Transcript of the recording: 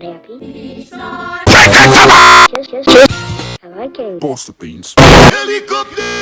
happy. Just, just. I like it. Boss the beans. Helicopter!